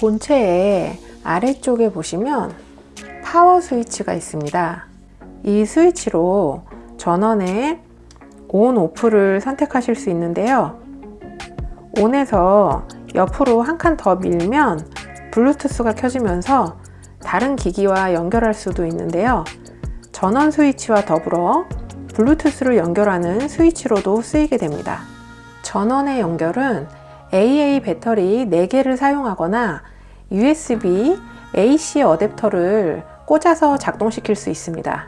본체의 아래쪽에 보시면 파워 스위치가 있습니다. 이 스위치로 전원의 on, off를 선택하실 수 있는데요. on에서 옆으로 한 칸 더 밀면 블루투스가 켜지면서 다른 기기와 연결할 수도 있는데요. 전원 스위치와 더불어 블루투스를 연결하는 스위치로도 쓰이게 됩니다. 전원의 연결은 AA 배터리 4개를 사용하거나 USB AC 어댑터를 꽂아서 작동시킬 수 있습니다.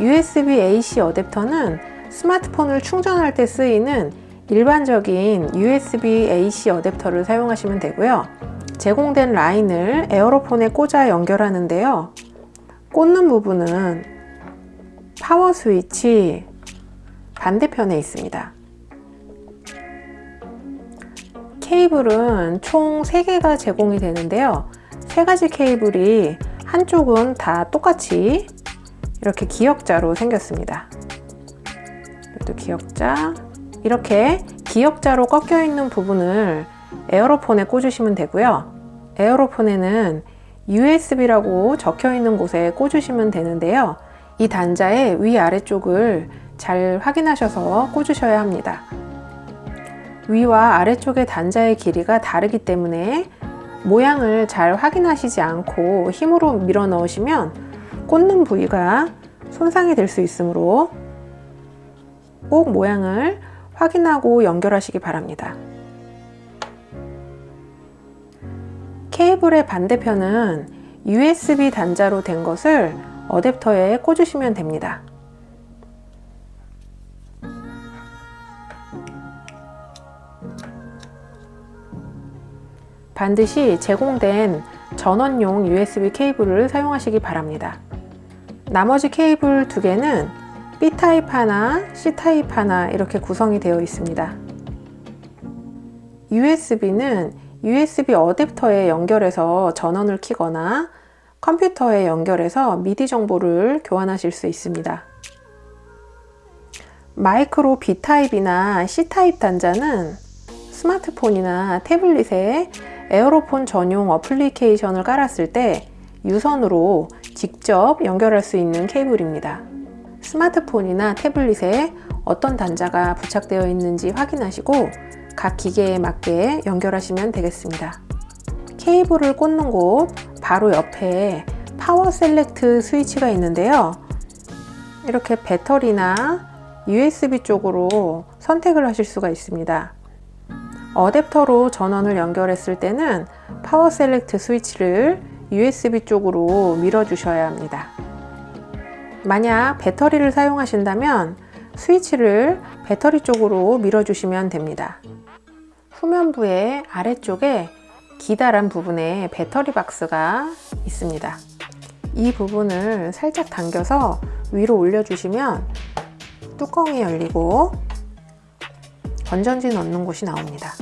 USB AC 어댑터는 스마트폰을 충전할 때 쓰이는 일반적인 USB AC 어댑터를 사용하시면 되고요. 제공된 라인을 에어로폰에 꽂아 연결하는데요. 꽂는 부분은 파워 스위치 반대편에 있습니다. 케이블은 총 3개가 제공이 되는데요. 세 가지 케이블이 한쪽은 다 똑같이 이렇게 기역자로 생겼습니다. 이것도 기역자 이렇게 기역자로 꺾여 있는 부분을 에어로폰에 꽂으시면 되고요. 에어로폰에는 USB라고 적혀 있는 곳에 꽂으시면 되는데요. 이 단자의 위아래쪽을 잘 확인하셔서 꽂으셔야 합니다. 위와 아래쪽의 단자의 길이가 다르기 때문에 모양을 잘 확인하시지 않고 힘으로 밀어 넣으시면 꽂는 부위가 손상이 될 수 있으므로 꼭 모양을 확인하고 연결하시기 바랍니다. 케이블의 반대편은 USB 단자로 된 것을 어댑터에 꽂으시면 됩니다. 반드시 제공된 전원용 USB 케이블을 사용하시기 바랍니다. 나머지 케이블 두 개는 B타입 하나, C타입 하나 이렇게 구성이 되어 있습니다. USB는 USB 어댑터에 연결해서 전원을 키거나 컴퓨터에 연결해서 미디 정보를 교환하실 수 있습니다. 마이크로 B타입이나 C타입 단자는 스마트폰이나 태블릿에 에어로폰 전용 어플리케이션을 깔았을 때 유선으로 직접 연결할 수 있는 케이블입니다. 스마트폰이나 태블릿에 어떤 단자가 부착되어 있는지 확인하시고 각 기계에 맞게 연결하시면 되겠습니다. 케이블을 꽂는 곳 바로 옆에 power select switch가 있는데요. 이렇게 배터리나 USB 쪽으로 선택을 하실 수가 있습니다. 어댑터로 전원을 연결했을 때는 power select switch를 USB 쪽으로 밀어 주셔야 합니다. 만약 배터리를 사용하신다면 스위치를 배터리 쪽으로 밀어 주시면 됩니다. 후면부의 아래쪽에 기다란 부분에 배터리 박스가 있습니다. 이 부분을 살짝 당겨서 위로 올려주시면 뚜껑이 열리고 건전지 넣는 곳이 나옵니다.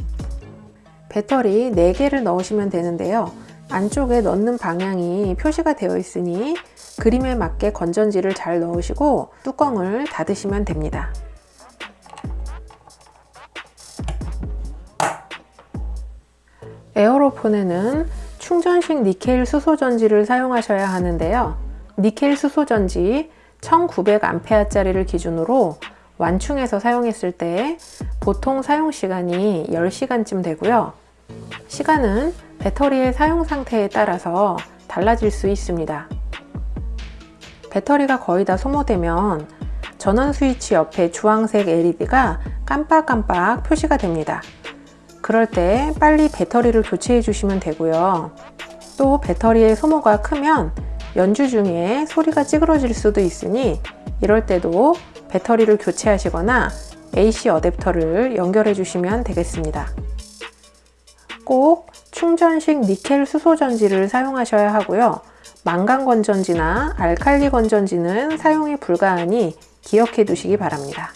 배터리 4개를 넣으시면 되는데요. 안쪽에 넣는 방향이 표시가 되어 있으니 그림에 맞게 건전지를 잘 넣으시고 뚜껑을 닫으시면 됩니다. 에어로폰에는 충전식 니켈 수소전지를 사용하셔야 하는데요. 니켈 수소전지 1900A짜리를 기준으로 완충해서 사용했을 때 보통 사용시간이 10시간쯤 되고요. 시간은 배터리의 사용 상태에 따라서 달라질 수 있습니다. 배터리가 거의 다 소모되면 전원 스위치 옆에 주황색 LED가 깜빡깜빡 표시가 됩니다. 그럴 때 빨리 배터리를 교체해 주시면 되고요. 또 배터리의 소모가 크면 연주 중에 소리가 찌그러질 수도 있으니 이럴 때도 배터리를 교체하시거나 AC 어댑터를 연결해 주시면 되겠습니다. 꼭 충전식 니켈 수소 전지를 사용하셔야 하고요. 망간 건전지나 알칼리 건전지는 사용이 불가하니 기억해 두시기 바랍니다.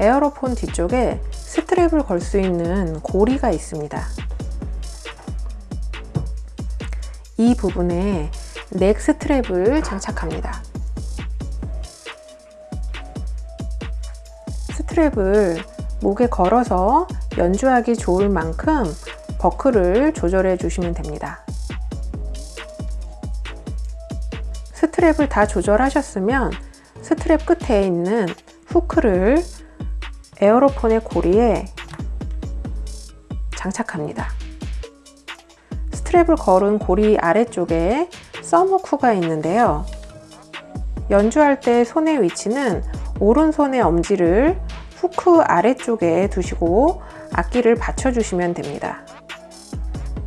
에어로폰 뒤쪽에 스트랩을 걸 수 있는 고리가 있습니다. 이 부분에 neck strap을 장착합니다. strap을 목에 걸어서 연주하기 좋을 만큼 버클을 조절해 주시면 됩니다. strap을 다 조절하셨으면 스트랩 끝에 있는 hook를 에어로폰의 고리에 장착합니다. 스트랩을 걸은 고리 아래쪽에 썸후크가 있는데요. 연주할 때 손의 위치는 오른손의 엄지를 후크 아래쪽에 두시고 악기를 받쳐주시면 됩니다.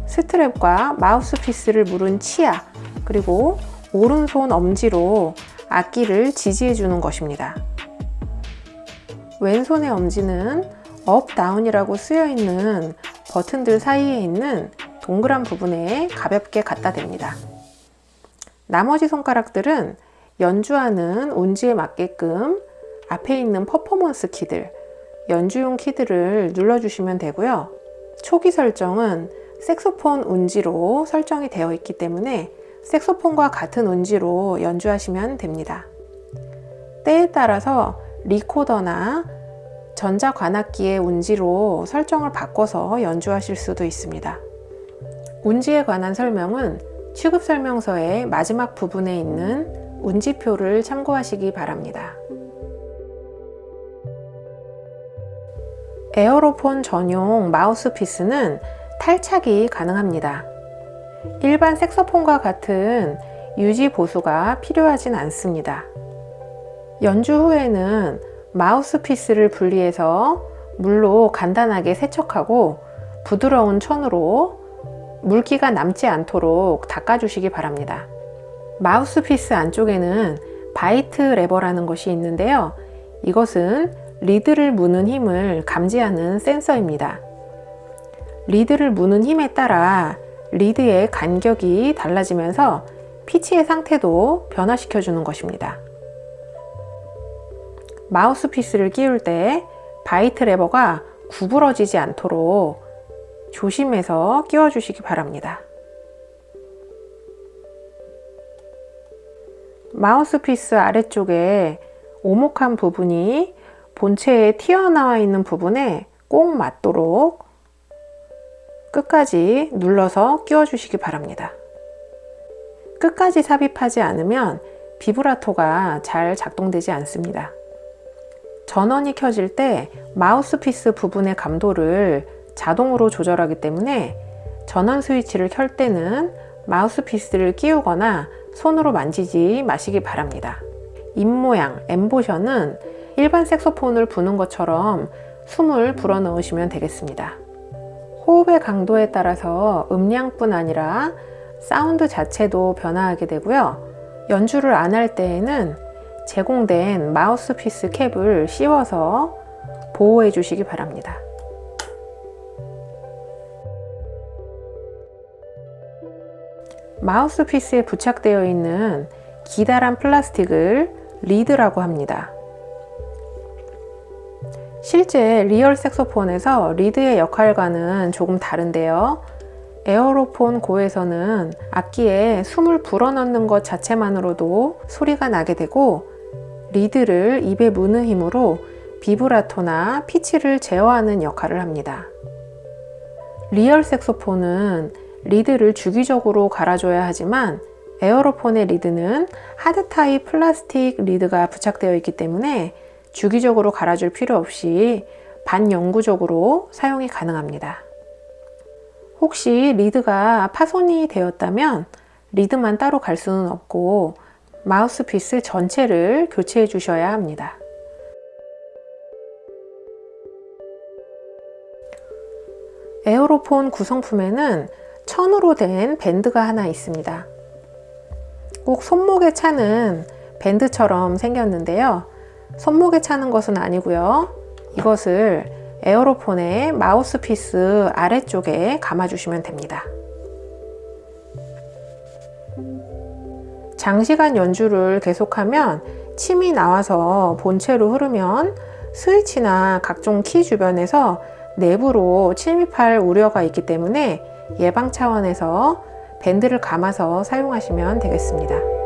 스트랩과 마우스피스를 물은 치아 그리고 오른손 엄지로 악기를 지지해 주는 것입니다. 왼손의 엄지는 up, down이라고 쓰여 있는 버튼들 사이에 있는 동그란 부분에 가볍게 갖다 댑니다. 나머지 손가락들은 연주하는 운지에 맞게끔 앞에 있는 퍼포먼스 키들, 연주용 키들을 눌러주시면 되고요. 초기 설정은 색소폰 운지로 설정이 되어 있기 때문에 색소폰과 같은 운지로 연주하시면 됩니다. 때에 따라서 리코더나 전자관악기의 운지로 설정을 바꿔서 연주하실 수도 있습니다. 운지에 관한 설명은 취급 설명서의 마지막 부분에 있는 운지표를 참고하시기 바랍니다. 에어로폰 전용 마우스피스는 탈착이 가능합니다. 일반 색소폰과 같은 유지 보수가 필요하진 않습니다. 연주 후에는 마우스피스를 분리해서 물로 간단하게 세척하고 부드러운 천으로 물기가 남지 않도록 닦아주시기 바랍니다. 마우스피스 안쪽에는 bite lever라는 것이 있는데요. 이것은 리드를 무는 힘을 감지하는 센서입니다. 리드를 무는 힘에 따라 리드의 간격이 달라지면서 피치의 상태도 변화시켜 주는 것입니다. 마우스피스를 끼울 때 bite lever가 구부러지지 않도록 조심해서 끼워 주시기 바랍니다. 마우스피스 아래쪽에 오목한 부분이 본체에 튀어나와 있는 부분에 꼭 맞도록 끝까지 눌러서 끼워 주시기 바랍니다. 끝까지 삽입하지 않으면 비브라토가 잘 작동되지 않습니다. 전원이 켜질 때 마우스피스 부분의 감도를 자동으로 조절하기 때문에 전원 스위치를 켤 때는 마우스피스를 끼우거나 손으로 만지지 마시기 바랍니다. 입모양, 엠보셔는 일반 색소폰을 부는 것처럼 숨을 불어넣으시면 되겠습니다. 호흡의 강도에 따라서 음량뿐 아니라 사운드 자체도 변화하게 되고요. 연주를 안 할 때에는 제공된 마우스피스 캡을 씌워서 보호해 주시기 바랍니다. 마우스피스에 부착되어 있는 기다란 플라스틱을 리드라고 합니다. 실제 real 색소폰에서 리드의 역할과는 조금 다른데요. 에어로폰 고에서는 악기에 숨을 불어넣는 것 자체만으로도 소리가 나게 되고 리드를 입에 무는 힘으로 비브라토나 피치를 제어하는 역할을 합니다. real 색소폰은 리드를 주기적으로 갈아줘야 하지만 에어로폰의 리드는 하드 타입 플라스틱 리드가 부착되어 있기 때문에 주기적으로 갈아줄 필요 없이 반영구적으로 사용이 가능합니다. 혹시 리드가 파손이 되었다면 리드만 따로 갈 수는 없고 마우스피스 전체를 교체해 주셔야 합니다. 에어로폰 구성품에는 천으로 된 밴드가 하나 있습니다. 꼭 손목에 차는 밴드처럼 생겼는데요. 손목에 차는 것은 아니고요. 이것을 에어로폰의 마우스피스 아래쪽에 감아주시면 됩니다. 장시간 연주를 계속하면 침이 나와서 본체로 흐르면 스위치나 각종 키 주변에서 내부로 침입할 우려가 있기 때문에 예방 차원에서 밴드를 감아서 사용하시면 되겠습니다.